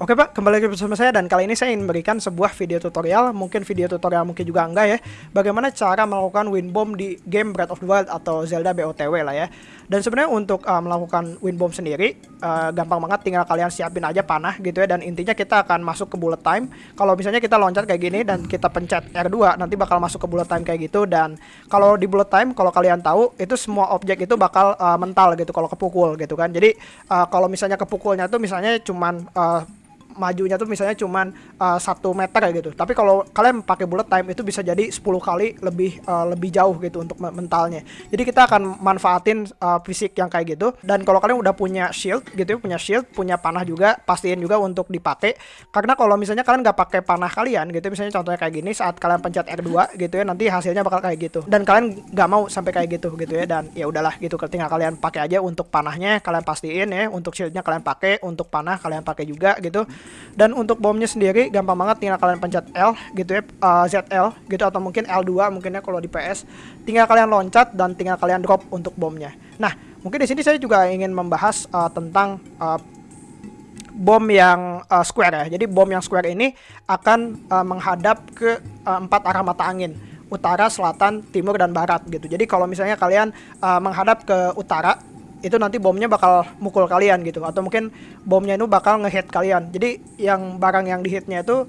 Oke Pak, kembali lagi bersama saya dan kali ini saya ingin memberikan sebuah video tutorial, mungkin video tutorial mungkin juga enggak ya, bagaimana cara melakukan win bomb di game Breath of the Wild atau Zelda BOTW lah ya. Dan sebenarnya untuk uh, melakukan win bomb sendiri, uh, gampang banget tinggal kalian siapin aja panah gitu ya, dan intinya kita akan masuk ke bullet time. Kalau misalnya kita loncat kayak gini dan kita pencet R2, nanti bakal masuk ke bullet time kayak gitu, dan kalau di bullet time, kalau kalian tahu, itu semua objek itu bakal uh, mental gitu kalau kepukul gitu kan. Jadi uh, kalau misalnya kepukulnya tuh misalnya cuman uh, majunya tuh misalnya cuman uh, satu meter ya gitu. Tapi kalau kalian pakai bullet time itu bisa jadi 10 kali lebih uh, lebih jauh gitu untuk mentalnya. Jadi kita akan manfaatin uh, fisik yang kayak gitu. Dan kalau kalian udah punya shield gitu ya, punya shield, punya panah juga, pastiin juga untuk dipakai. Karena kalau misalnya kalian nggak pakai panah kalian gitu, misalnya contohnya kayak gini, saat kalian pencet R2 gitu ya, nanti hasilnya bakal kayak gitu. Dan kalian nggak mau sampai kayak gitu gitu ya. Dan ya udahlah gitu, tinggal kalian pakai aja untuk panahnya, kalian pastiin ya, untuk shieldnya kalian pakai, untuk panah kalian pakai juga gitu. Dan untuk bomnya sendiri gampang banget tinggal kalian pencet L gitu ya, uh, ZL gitu atau mungkin L2 mungkinnya kalau di PS. Tinggal kalian loncat dan tinggal kalian drop untuk bomnya. Nah, mungkin di sini saya juga ingin membahas uh, tentang uh, bom yang uh, square ya. Jadi bom yang square ini akan uh, menghadap ke uh, empat arah mata angin utara, selatan, timur, dan barat gitu. Jadi kalau misalnya kalian uh, menghadap ke utara, itu nanti bomnya bakal mukul kalian gitu. Atau mungkin bomnya itu bakal ngehit kalian. Jadi yang barang yang dihitnya itu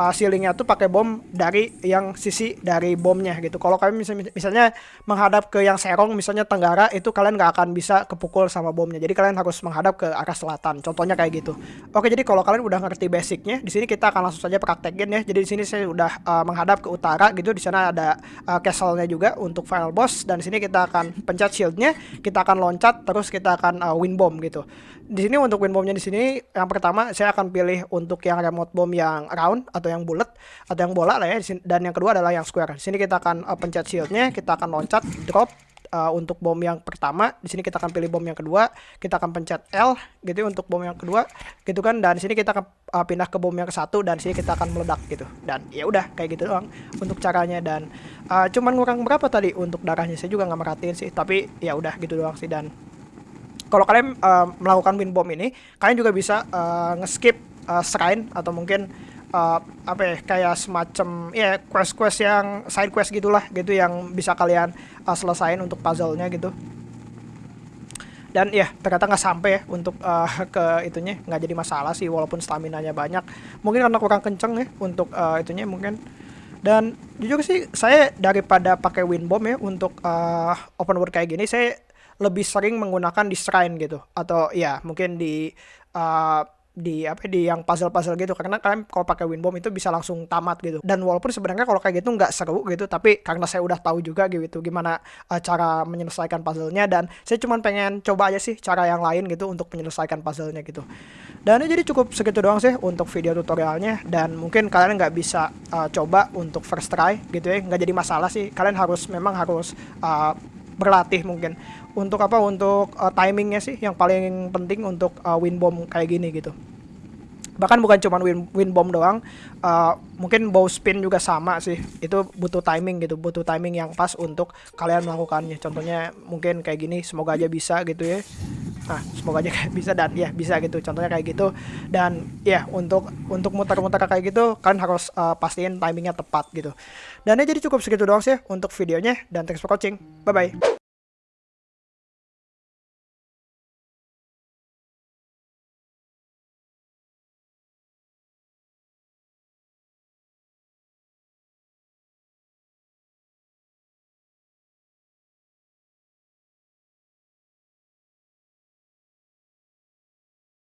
uh, ceilingnya tuh pakai bom dari yang sisi dari bomnya gitu. Kalau kalian misalnya, misalnya menghadap ke yang serong misalnya tenggara itu kalian nggak akan bisa kepukul sama bomnya. Jadi kalian harus menghadap ke arah selatan. Contohnya kayak gitu. Oke, jadi kalau kalian udah ngerti basicnya, di sini kita akan langsung saja praktekin ya. Jadi di sini saya udah uh, menghadap ke utara gitu. Di sana ada uh, castle-nya juga untuk final boss dan di sini kita akan pencet shieldnya, kita akan loncat terus kita akan uh, win bomb gitu. Di sini untuk win bombnya di sini yang pertama saya akan pilih untuk yang remote bomb yang round atau yang bulat atau yang bola lah ya dan yang kedua adalah yang square. Di sini kita akan uh, pencet shieldnya, kita akan loncat, drop uh, untuk bom yang pertama. Di sini kita akan pilih bom yang kedua, kita akan pencet L gitu untuk bom yang kedua, gitu kan. Dan di sini kita akan uh, pindah ke bom yang ke satu dan di sini kita akan meledak gitu. Dan ya udah kayak gitu doang untuk caranya dan uh, cuman ngurang berapa tadi untuk darahnya saya juga nggak merhatiin sih, tapi ya udah gitu doang sih dan kalau kalian uh, melakukan win bomb ini, kalian juga bisa uh, ngeskip uh, shrine atau mungkin uh, apa ya kayak semacam ya quest-quest yang side quest gitulah gitu yang bisa kalian uh, selesain untuk puzzle-nya gitu. Dan ya ternyata nggak sampai ya untuk uh, ke itunya nggak jadi masalah sih walaupun stamina nya banyak. Mungkin karena kurang kenceng ya untuk uh, itunya mungkin. Dan jujur sih saya daripada pakai win bomb ya untuk uh, open world kayak gini saya lebih sering menggunakan di shrine gitu. Atau ya mungkin di uh, di apa di yang puzzle-puzzle gitu. Karena kalian kalau pakai Winbom itu bisa langsung tamat gitu. Dan walaupun sebenarnya kalau kayak gitu nggak seru gitu tapi karena saya udah tahu juga gitu gimana uh, cara menyelesaikan puzzle-nya. Dan saya cuma pengen coba aja sih cara yang lain gitu untuk menyelesaikan puzzle-nya gitu. Dan ini jadi cukup segitu doang sih untuk video tutorialnya. Dan mungkin kalian nggak bisa uh, coba untuk first try gitu ya. Nggak jadi masalah sih. Kalian harus memang harus uh, berlatih mungkin. Untuk apa? Untuk uh, timingnya sih yang paling penting untuk uh, win bomb kayak gini gitu. Bahkan bukan cuma win win bomb doang uh, mungkin bow spin juga sama sih. Itu butuh timing gitu butuh timing yang pas untuk kalian melakukannya. Contohnya mungkin kayak gini semoga aja bisa gitu ya nah semoga aja bisa dan ya bisa gitu contohnya kayak gitu. Dan ya untuk untuk muter-muter kayak gitu kalian harus uh, pastiin timingnya tepat gitu. Dan ya jadi cukup segitu doang sih untuk videonya dan thanks for watching. Bye bye